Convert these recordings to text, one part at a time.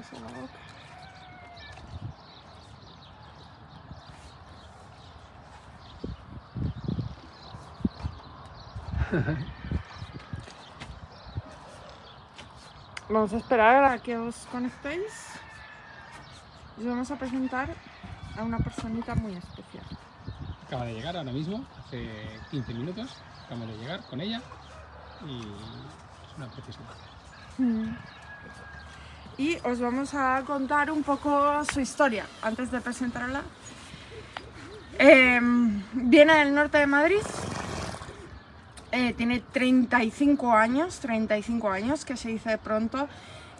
besos en la boca. Vamos a esperar a que os conectéis y vamos a presentar a una personita muy especial. Acaba de llegar ahora mismo, hace 15 minutos, acabamos de llegar con ella y es una preciosa. Mm. Y os vamos a contar un poco su historia antes de presentarla. Em, viene del norte de Madrid, eh, tiene 35 años, 35 años, que se dice pronto,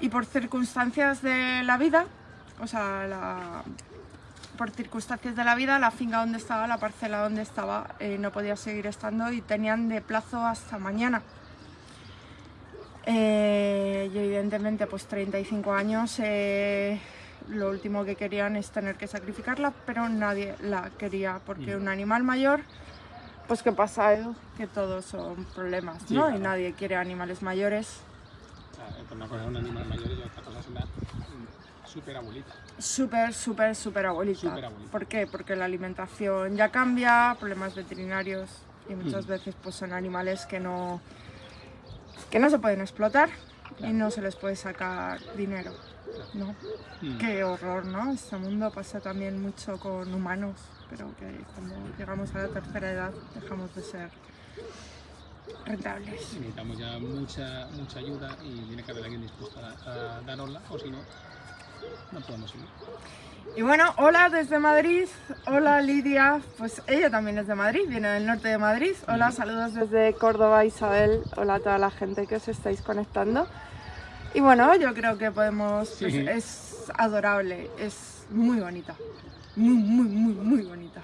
y por circunstancias de la vida, o sea, la- por circunstancias de la vida, la finca donde estaba, la parcela donde estaba, eh, no podía seguir estando y tenían de plazo hasta mañana. Eh, y evidentemente, pues 35 años, eh, lo último que querían es tener que sacrificarla, pero nadie la quería, porque un animal mayor, pues ¿qué pasa, Edu? Que todos son problemas, Sí, ¿no? Y claro. nadie quiere animales mayores. O sea, por una cosa es un animal mayor y otra cosa es una mm, súper abuelita. Súper, súper, súper abuelita. Súper abuelita. ¿Por qué? Porque la alimentación ya cambia, problemas veterinarios y muchas Mm. veces pues son animales que no, que no se pueden explotar y no se les puede sacar dinero, ¿no? Mm. Qué horror, ¿no? Este mundo pasa también mucho con humanos, pero que cuando llegamos a la tercera edad dejamos de ser rentables. Necesitamos ya mucha, mucha ayuda y tiene que haber alguien dispuesto a, a darosla o si no, no podemos seguir. Y bueno, hola desde Madrid, hola Lidia, pues ella también es de Madrid, viene del norte de Madrid. Hola, saludos desde Córdoba, Isabel, hola a toda la gente que os estáis conectando. Y bueno, yo creo que podemos, pues, Sí. es adorable, es muy bonita, muy, muy, muy, muy bonita.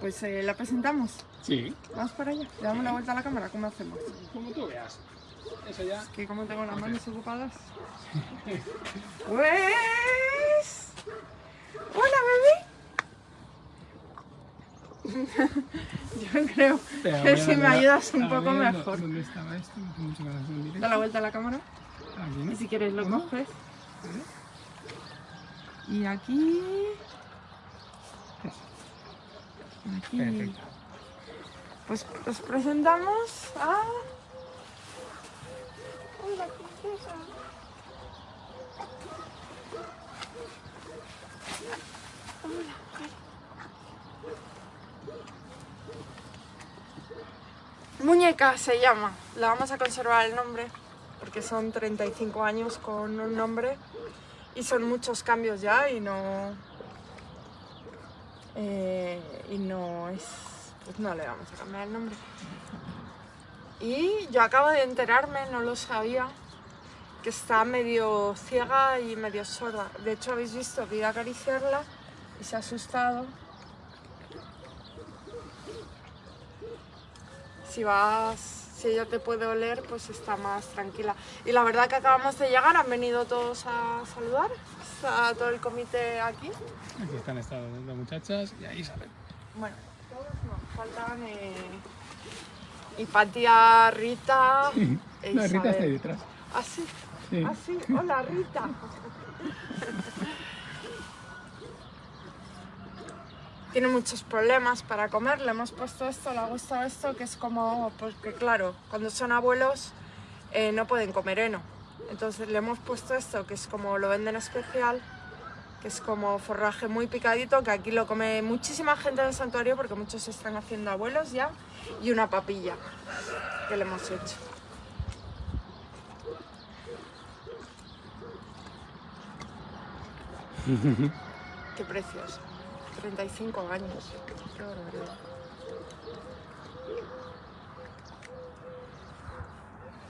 Pues eh, la presentamos, Sí, vamos para allá, le damos la vuelta a la cámara, ¿cómo hacemos? como tú veas. Eso ya. Que como tengo las manos ocupadas. Pues... Hola, bebé. Yo creo que si me ayudas un poco ver, mejor. ¿Dónde estaba esto? No. Da la vuelta a la cámara Aquí, ¿no? y si quieres lo ¿Uno? coges. Y aquí... Aquí. Perfecto. Pues os presentamos a... Hola, princesa. Muñeca se llama. La vamos a conservar el nombre porque son 35 años con un nombre y son muchos cambios ya y no eh, y no es pues no le vamos a cambiar el nombre. Y yo acabo de enterarme, no lo sabía, que está medio ciega y medio sorda. De hecho habéis visto que iba a acariciarla y se ha asustado. Si vas, si ella te puede oler, pues está más tranquila. Y la verdad que acabamos de llegar, han venido todos a saludar. Está todo el comité aquí. Aquí están estas dos muchachas y ahí Isabel. Bueno, todos no, faltan eh, Hipatia, Rita e La Rita está ahí detrás. Ah, sí, Sí. ah, sí, hola Rita. Tiene muchos problemas para comer, le hemos puesto esto, le ha gustado esto, que es como, porque claro, cuando son abuelos eh, no pueden comer heno. Entonces le hemos puesto esto, que es como lo venden especial, que es como forraje muy picadito, que aquí lo come muchísima gente del santuario porque muchos se están haciendo abuelos ya, y una papilla que le hemos hecho. Qué precioso. 35 años. Qué barbaridad.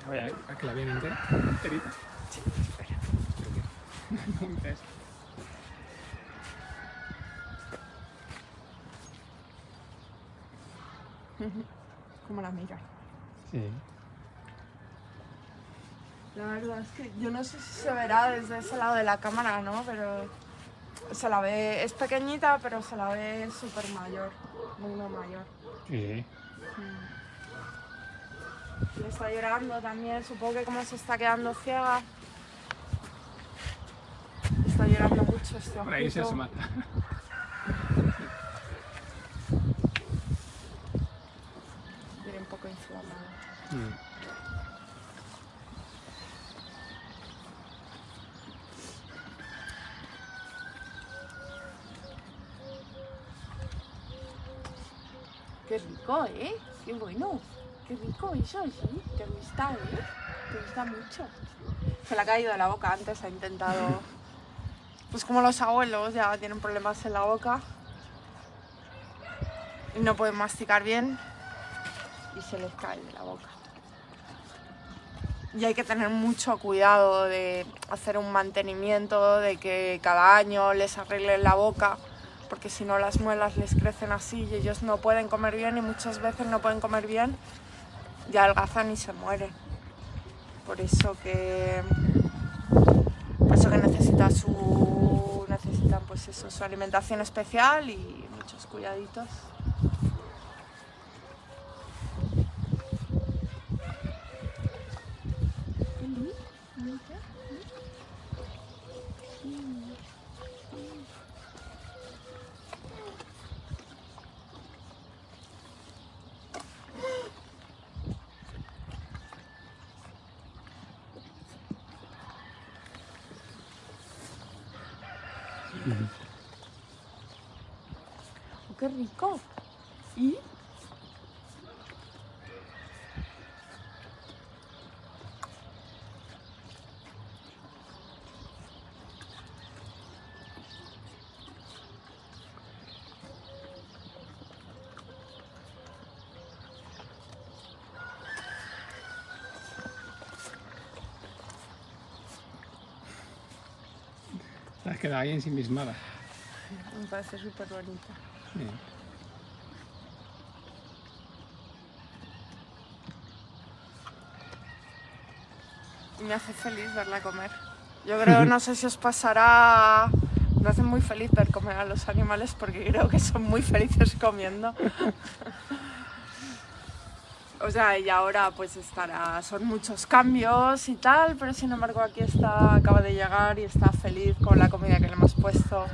A ver, a que la vean entera. Enterita. Sí, espera. Entonces, Como la mira. Sí. La verdad es que yo no sé si se verá desde ese lado de la cámara, ¿no? Pero se la ve, es pequeñita, pero se la ve súper mayor, muy, muy mayor. Sí. Le está llorando también, supongo que como se está quedando ciega. está llorando mucho este Por ahí se ojito. mata. Viene un poco inflamado. Mm. Qué rico, ¿eh? Qué bueno. Qué rico eso, sí. Te gusta, ¿eh? Te gusta mucho. Se le ha caído de la boca antes, ha intentado... Pues como los abuelos ya tienen problemas en la boca y no pueden masticar bien y se les cae de la boca. Y hay que tener mucho cuidado de hacer un mantenimiento, de que cada año les arreglen la boca, porque si no las muelas les crecen así y ellos no pueden comer bien y muchas veces no pueden comer bien y adelgazan y se mueren. Por eso que, por eso que necesita su, necesitan pues eso, su alimentación especial y muchos cuidaditos. Oh, ¡Qué rico! ¿Y? Has quedado ahí ensimismada. Me parece súper. Bien. Y me hace feliz verla comer. Yo creo, no sé si os pasará, me hace muy feliz ver comer a los animales porque creo que son muy felices comiendo. O sea, y ahora pues estará, son muchos cambios y tal, pero sin embargo aquí está, acaba de llegar y está feliz con la comida que le hemos puesto,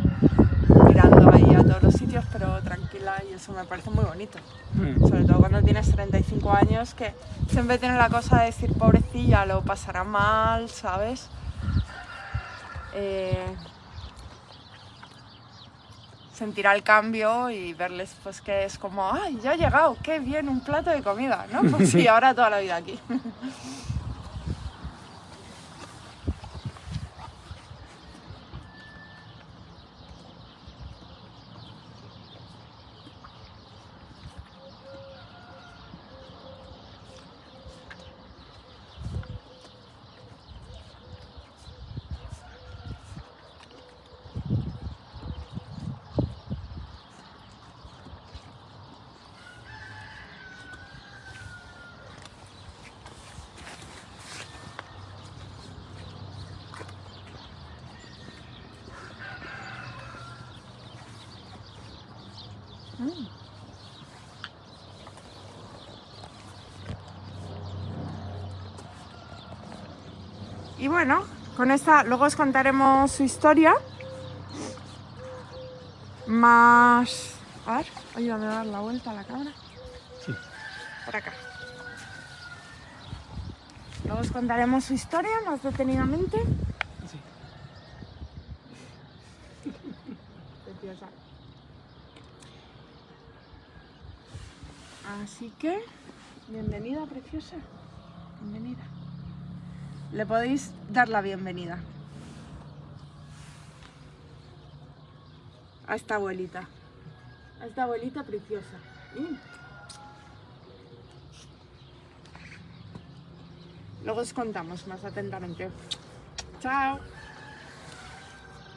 mirando ahí a todos los sitios, pero tranquila y eso me parece muy bonito Mm. sobre todo cuando tienes 35 años, que siempre tienes la cosa de decir, pobrecilla, lo pasará mal, ¿sabes? Eh, sentirá el cambio y verles pues que es como, ¡ay, ya ha llegado! ¡Qué bien! Un plato de comida, ¿no? Pues sí, ahora toda la vida aquí. Y bueno, con esta, luego os contaremos su historia. Más... A ver, ayúdame a dar la vuelta a la cámara. Sí. Por acá. Luego os contaremos su historia más detenidamente. Sí. Preciosa. Así que, bienvenida, preciosa. Bienvenida. Le podéis dar la bienvenida a esta abuelita. A esta abuelita preciosa. Luego os contamos más atentamente. Chao.